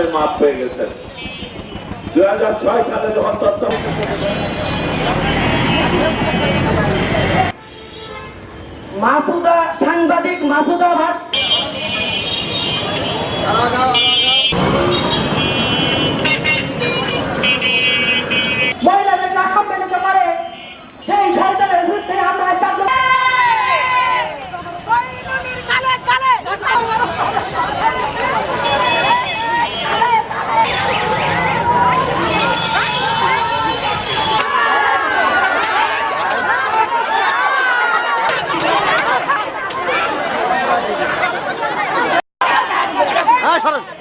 হিসাবে মাপ দুই হাজার ছয় সালে যখন মাসুদা সাংবাদিক মাসুদা ভাট 拿下来。